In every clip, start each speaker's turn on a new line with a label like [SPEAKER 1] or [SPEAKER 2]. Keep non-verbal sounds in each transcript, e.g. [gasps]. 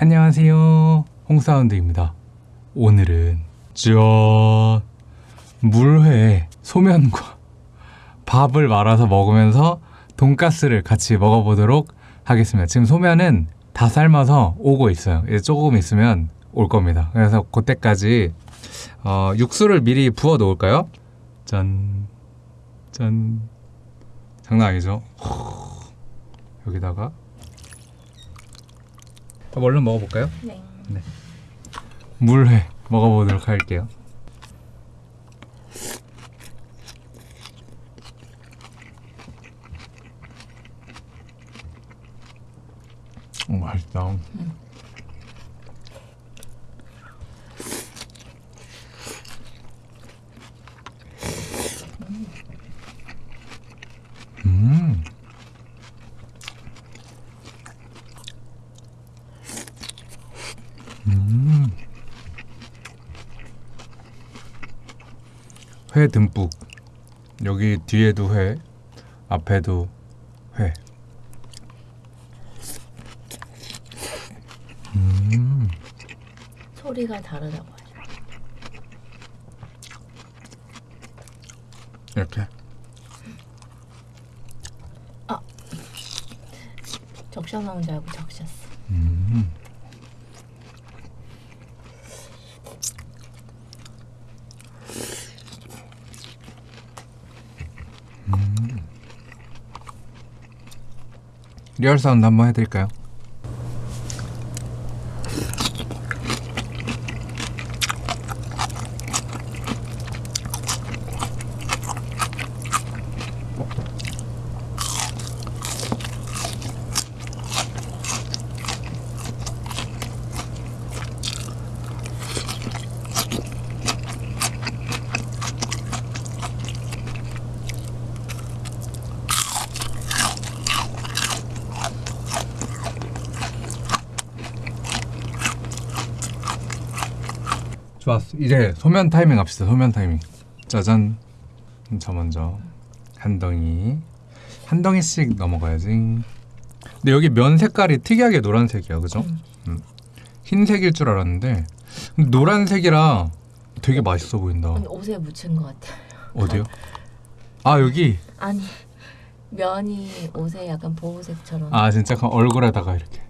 [SPEAKER 1] 안녕하세요. 홍사운드입니다. 오늘은 짠 물회에 소면과 [laughs] 밥을 말아서 먹으면서 돈가스를 같이 먹어보도록 하겠습니다. 지금 소면은 다 삶아서 오고 있어요. 이제 조금 있으면 올 겁니다. 그래서 그때까지 어, 육수를 미리 부어 놓을까요? 짠, 짠. 장난 아니죠? 여기다가 그럼 얼른 먹어볼까요?
[SPEAKER 2] 네.
[SPEAKER 1] 물회 먹어보도록 할게요. 오, 맛있다. 음. 음. 회 듬뿍 여기 뒤에도 회 앞에도 회 음,
[SPEAKER 2] 소리가 다르다고 하죠.
[SPEAKER 1] 이렇게
[SPEAKER 2] 적셔 먹은 줄 알고 적셨어.
[SPEAKER 1] 음. 음. 리얼 사운드 한번 해드릴까요? 좋았어. 이제 소면 타이밍 합시다. 소면 타이밍. 짜잔. 저 먼저 한 덩이 한 덩이씩 넘어가야지. 근데 여기 면 색깔이 특이하게 노란색이야, 그죠?
[SPEAKER 2] 음.
[SPEAKER 1] 음. 흰색일 줄 알았는데 노란색이라 되게 맛있어 보인다.
[SPEAKER 2] 아니, 옷에 묻힌 것 같아.
[SPEAKER 1] 어디요? [laughs] 아 여기.
[SPEAKER 2] 아니 면이 옷에 약간 보호색처럼.
[SPEAKER 1] 아 진짜 그럼 얼굴에다가 이렇게.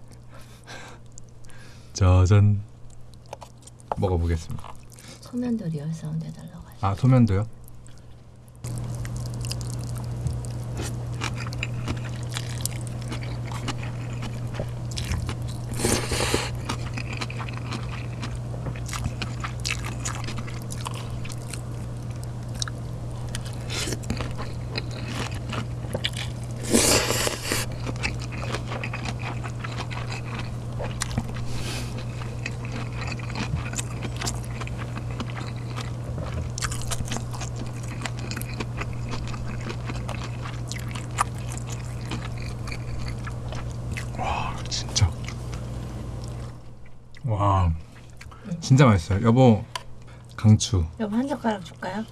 [SPEAKER 1] [laughs] 짜잔. 먹어보겠습니다.
[SPEAKER 2] 소면도 리얼 사운드 해달라고 하죠.
[SPEAKER 1] 아 소면도요? 와 진짜 와 진짜 맛있어요 여보 강추
[SPEAKER 2] 여보 한 젓가락 줄까요?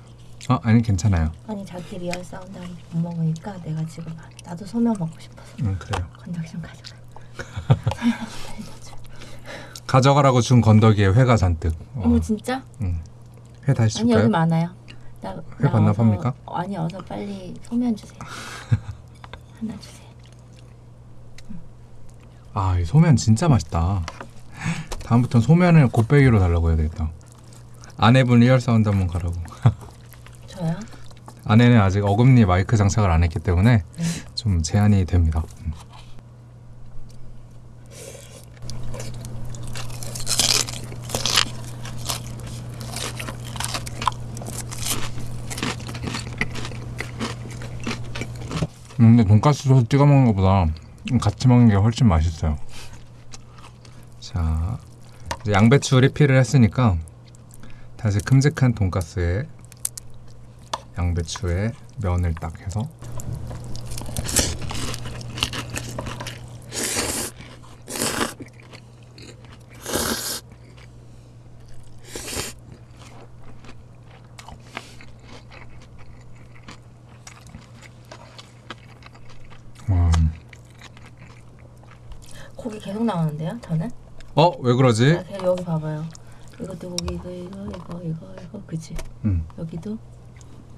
[SPEAKER 1] 아 아니 괜찮아요
[SPEAKER 2] 아니 자기 real sound 못 먹으니까 내가 지금 나도 소면 먹고 싶어서
[SPEAKER 1] 응 그래요
[SPEAKER 2] 건더기 좀 가져가. [laughs]
[SPEAKER 1] 가져가라고 준 건더기에 회가 잔뜩 와,
[SPEAKER 2] 어머 진짜?
[SPEAKER 1] 응. 회 다시
[SPEAKER 2] 아니 여기
[SPEAKER 1] 줄까요?
[SPEAKER 2] 많아요. 나, 회나
[SPEAKER 1] 반납합니까?
[SPEAKER 2] 어서- 아니 어서 빨리 소면 주세요. [laughs] 하나 주세요.
[SPEAKER 1] 아이 소면 진짜 맛있다 다음부터는 소면을 곱빼기로 달라고 해야 되겠다 아내분 real sound 한번 가라고 [laughs]
[SPEAKER 2] 저요?
[SPEAKER 1] 아내는 아직 어금니 마이크 장착을 안 했기 때문에
[SPEAKER 2] 네.
[SPEAKER 1] 좀 제한이 됩니다 음. 음, 근데 돈가스 소스 찍어 먹는 것보다 같이 먹는 게 훨씬 맛있어요. 자, 양배추 리필을 했으니까 다시 큼직한 돈가스에 양배추에 면을 딱 해서 와,
[SPEAKER 2] 고기 계속 나오는데요? 저는?
[SPEAKER 1] 어 왜 그러지?
[SPEAKER 2] 아, 여기 봐봐요. 이것도 고기 이거 이거 이거 이거 이거 그지?
[SPEAKER 1] 음.
[SPEAKER 2] 여기도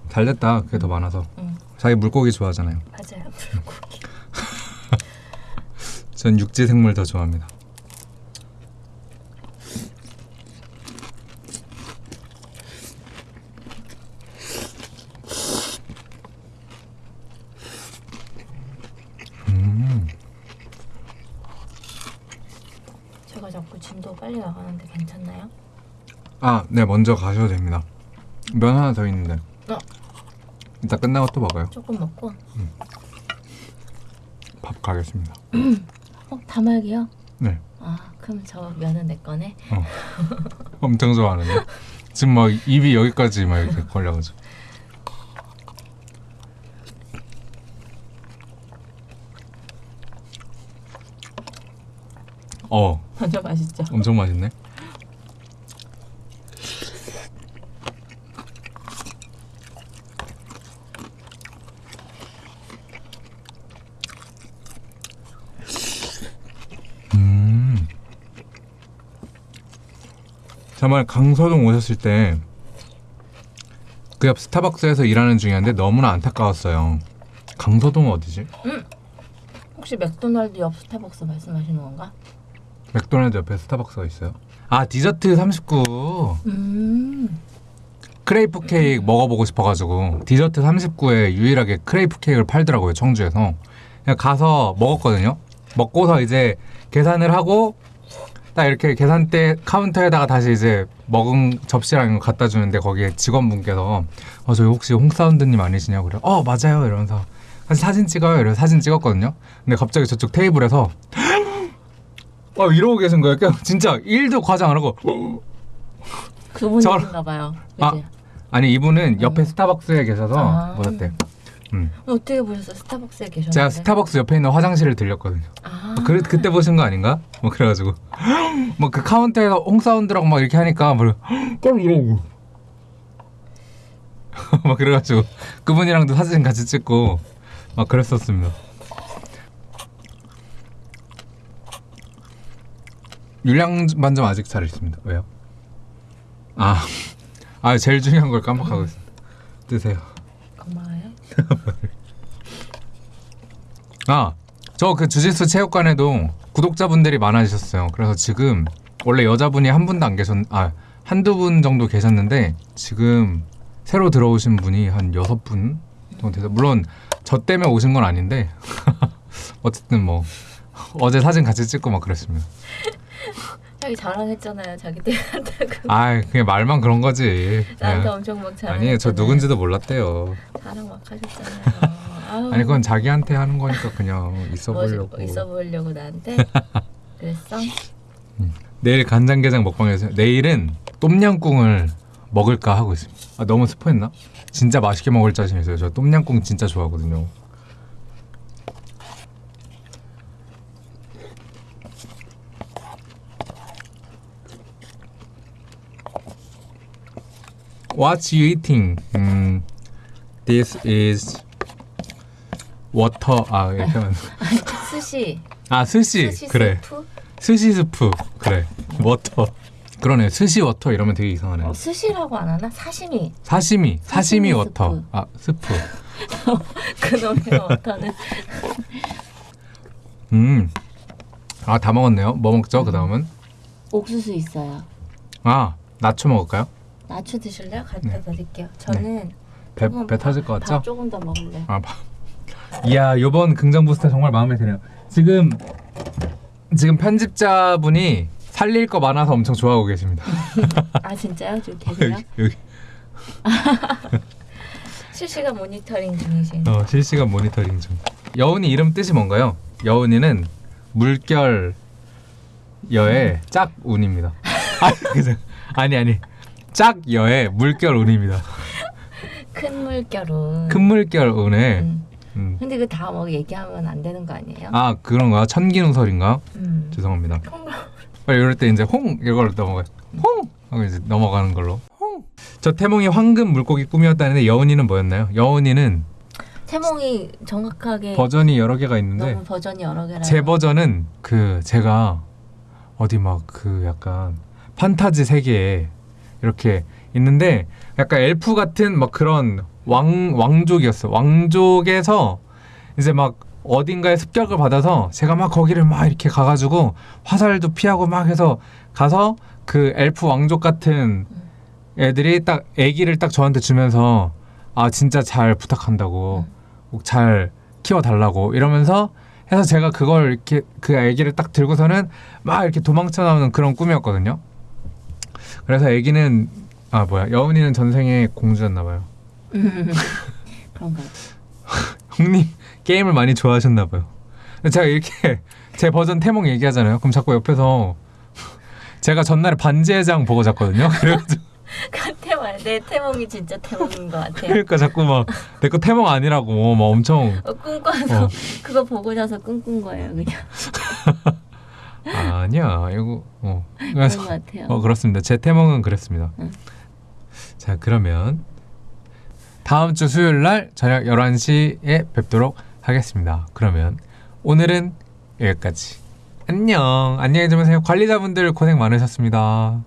[SPEAKER 1] 잘 됐다. 그게 더 많아서.
[SPEAKER 2] 응
[SPEAKER 1] 자기 물고기 좋아하잖아요.
[SPEAKER 2] 맞아요. 불고기. [laughs]
[SPEAKER 1] 전 육지 생물 더 좋아합니다. 음,
[SPEAKER 2] 진도 빨리 나가는데 괜찮나요?
[SPEAKER 1] 아, 네 먼저 가셔도 됩니다. 면 하나 더 있는데.
[SPEAKER 2] 어.
[SPEAKER 1] 이따 끝나고 또 먹어요.
[SPEAKER 2] 조금 먹고.
[SPEAKER 1] 밥 가겠습니다.
[SPEAKER 2] 어 다말기요?
[SPEAKER 1] 네,
[SPEAKER 2] 아 그럼 저 면은 내 거네.
[SPEAKER 1] 엄청 좋아하는데. 지금 막 입이 여기까지 막 이렇게 걸려가지고. 어,
[SPEAKER 2] 완전 맛있죠.
[SPEAKER 1] 엄청 맛있네. 음. 정말 강서동 오셨을 때 그 옆 스타벅스에서 일하는 중이었는데 너무나 안타까웠어요. 강서동 어디지?
[SPEAKER 2] 혹시 맥도날드 옆 스타벅스 말씀하시는 건가?
[SPEAKER 1] 맥도날드 옆에 스타벅스가 있어요. 아 디저트 39
[SPEAKER 2] 음.
[SPEAKER 1] 크레이프 케이크 먹어보고 싶어가지고 디저트 39에 유일하게 크레이프 케이크를 팔더라고요 청주에서. 그냥 가서 먹었거든요. 먹고서 이제 계산을 하고 딱 이렇게 계산대 카운터에다가 다시 이제 먹은 접시랑 갖다 주는데 거기에 직원분께서 어 저희 혹시 홍사운드님 아니시냐고 그래. 어 맞아요. 이러면서 사진 찍어요. 이래서 사진 찍었거든요. 근데 갑자기 저쪽 테이블에서 어 이러고 계신 거예요 그냥 진짜 1도 과장 안 하고
[SPEAKER 2] 그분인가 봐요.
[SPEAKER 1] 아.
[SPEAKER 2] 그지?
[SPEAKER 1] 아니 이분은 옆에
[SPEAKER 2] 음.
[SPEAKER 1] 스타벅스에 계셔서
[SPEAKER 2] 아.
[SPEAKER 1] 보셨대. 음.
[SPEAKER 2] 어떻게 보셨어요? 스타벅스에 계셨는데?
[SPEAKER 1] 제가 스타벅스 옆에 있는 화장실을 들렸거든요.
[SPEAKER 2] 아.
[SPEAKER 1] 그 그때 보신 거 아닌가? 뭐 그래가지고 [gasps] 뭐그 카운터에서 홍사운드라고 막 이렇게 하니까 뭐깜 [gasps] 이러고 [laughs] 막 그래가지고 그분이랑도 사진 같이 찍고 막 그랬었습니다. 율량 반점 아직 잘 있습니다. 왜요? 아, [laughs] 아 제일 중요한 걸 깜빡하고 있습니다. 드세요.
[SPEAKER 2] 고마워요. [laughs]
[SPEAKER 1] 아, 저 그 주짓수 체육관에도 구독자분들이 많아지셨어요. 그래서 지금 원래 여자분이 한 분도 안 계셨, 아 한두 분 정도 계셨는데 지금 새로 들어오신 분이 한 여섯 분 정도 돼서 물론 저 때문에 오신 건 아닌데 [laughs] 어쨌든 뭐 어제 사진 같이 찍고 막 그랬습니다.
[SPEAKER 2] 자기 자랑했잖아요. 자기 때한다고. [laughs]
[SPEAKER 1] 아, 그냥 말만 그런 거지.
[SPEAKER 2] 나한테
[SPEAKER 1] 그냥.
[SPEAKER 2] 엄청 막 자랑.
[SPEAKER 1] 아니에요, 저 누군지도 몰랐대요.
[SPEAKER 2] 자랑 막 하셨잖아요. [laughs]
[SPEAKER 1] 아니 그건 자기한테 하는 거니까 그냥 있어 보려고.
[SPEAKER 2] 있어 보이려고 나한테. [laughs] 그랬어?
[SPEAKER 1] 내일 간장게장 먹방에서 내일은 똠양꿍을 먹을까 하고 있습니다. 아, 너무 스포했나? 진짜 맛있게 먹을 자신 있어요. 저 똠양꿍 진짜 좋아하거든요. What you eating? 음, this is water. 아 이렇게 하면 [laughs]
[SPEAKER 2] 스시.
[SPEAKER 1] 아 스시,
[SPEAKER 2] 스시
[SPEAKER 1] 그래.
[SPEAKER 2] 스프?
[SPEAKER 1] 스시 스프 그래 water 그러네 스시 water 이러면 되게 이상하네
[SPEAKER 2] 어, 스시라고 안 하나? 사시미.
[SPEAKER 1] 사시미 사시미
[SPEAKER 2] 사시미
[SPEAKER 1] water
[SPEAKER 2] 스프.
[SPEAKER 1] 아 스프 [laughs]
[SPEAKER 2] 그놈의 water는. [laughs]
[SPEAKER 1] 음 아 다 먹었네요 뭐 먹죠 그 다음은
[SPEAKER 2] 옥수수 있어요.
[SPEAKER 1] 아 나초 먹을까요
[SPEAKER 2] 나초 드실래요? 갖다
[SPEAKER 1] 네.
[SPEAKER 2] 드릴게요. 저는
[SPEAKER 1] 배,
[SPEAKER 2] 조금
[SPEAKER 1] 배 터질
[SPEAKER 2] 것밥
[SPEAKER 1] 같죠
[SPEAKER 2] 조금 더 먹을래요.
[SPEAKER 1] 아 밥. [laughs] 이야 요번 긍정 부스터 정말 마음에 드네요 지금 지금 편집자분이 살릴 거 많아서 엄청 좋아하고 계십니다 [laughs]
[SPEAKER 2] 아 진짜요? 지금 [laughs] 계세요?
[SPEAKER 1] 여기, 여기
[SPEAKER 2] 실시간 모니터링 중이신.
[SPEAKER 1] 어, 실시간 모니터링 중. 여운이 이름 뜻이 뭔가요? 여운이는 물결 여의 짝운입니다. 그죠? 아니 아니 짝여의 물결 운입니다.
[SPEAKER 2] 큰 물결은.
[SPEAKER 1] 큰 물결 운에
[SPEAKER 2] 음.
[SPEAKER 1] 음.
[SPEAKER 2] 근데 그 다 뭐 얘기하면 안 되는 거 아니에요?
[SPEAKER 1] 아 그런가 천기누설인가?
[SPEAKER 2] 음.
[SPEAKER 1] 죄송합니다. 빨리 이럴 때 이제 홍 이걸 넘어가. 홍 하고 이제 넘어가는 걸로. 홍. 저 태몽이 황금 물고기 꿈이었다는데 여운이는 뭐였나요? 여운이는
[SPEAKER 2] 태몽이 정확하게
[SPEAKER 1] 버전이 여러 개가 있는데
[SPEAKER 2] 너무 버전이 여러 개라.
[SPEAKER 1] 제 버전은 그 제가 어디 막 그 약간 판타지 세계에 이렇게 있는데 약간 엘프 같은 막 그런 왕 왕족이었어. 왕족에서 이제 막 어딘가에 습격을 받아서 제가 막 거기를 막 이렇게 가가지고 화살도 피하고 막 해서 가서 그 엘프 왕족 같은 애들이 딱 아기를 딱 저한테 주면서 아 진짜 잘 부탁한다고 꼭 잘 키워달라고 이러면서 해서 제가 그걸 이렇게 그 아기를 딱 들고서는 막 이렇게 도망쳐 나오는 그런 꿈이었거든요. 그래서 아기는 아 뭐야 여운이는 전생에 공주였나 봐요. [laughs]
[SPEAKER 2] 그런가. [laughs]
[SPEAKER 1] 형님 게임을 많이 좋아하셨나 봐요. 제가 이렇게 제 버전 태몽 얘기하잖아요. 그럼 자꾸 옆에서 [laughs] 제가 전날에 반지의 장 보고 잤거든요. 그래가지고
[SPEAKER 2] 그 태몽 내 태몽이 진짜 태몽인 것 같아요.
[SPEAKER 1] 그러니까 자꾸 막 내 거 태몽 아니라고 막 엄청
[SPEAKER 2] 어, 꿈꿔서
[SPEAKER 1] 어.
[SPEAKER 2] 그거 보고 자서 꿈꾼 거예요 그냥
[SPEAKER 1] 아니야 이거 어
[SPEAKER 2] 그런 것 같아요.
[SPEAKER 1] 어 그렇습니다. 제 태몽은 그랬습니다.
[SPEAKER 2] 응.
[SPEAKER 1] 자 그러면 다음 주 수요일 날 저녁 11시에 뵙도록 하겠습니다. 그러면 오늘은 여기까지. 안녕. 안녕히 주무세요. 관리자분들 고생 많으셨습니다.